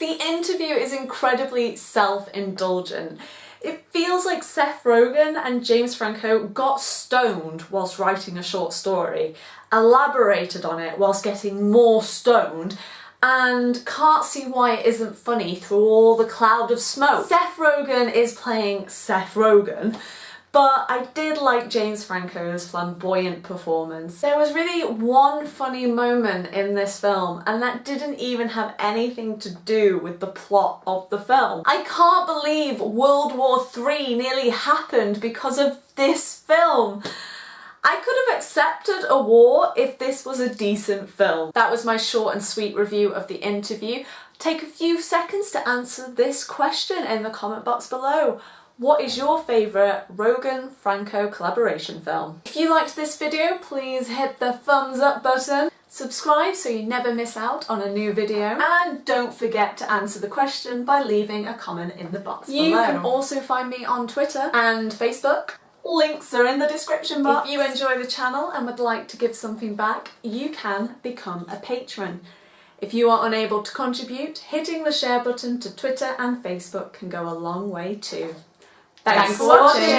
The interview is incredibly self-indulgent. It feels like Seth Rogen and James Franco got stoned whilst writing a short story, elaborated on it whilst getting more stoned, and can't see why it isn't funny through all the cloud of smoke. Seth Rogen is playing Seth Rogen, but I did like James Franco's flamboyant performance. There was really one funny moment in this film and that didn't even have anything to do with the plot of the film. I can't believe World War III nearly happened because of this film. I could have accepted a war if this was a decent film. That was my short and sweet review of the interview. Take a few seconds to answer this question in the comment box below. What is your favourite Rogen-Franco collaboration film? If you liked this video, please hit the thumbs up button, subscribe so you never miss out on a new video, and don't forget to answer the question by leaving a comment in the box you below. You can also find me on Twitter and Facebook. Links are in the description box. If you enjoy the channel and would like to give something back, you can become a patron. If you are unable to contribute, hitting the share button to Twitter and Facebook can go a long way too. Thanks, Thanks for watching. watching.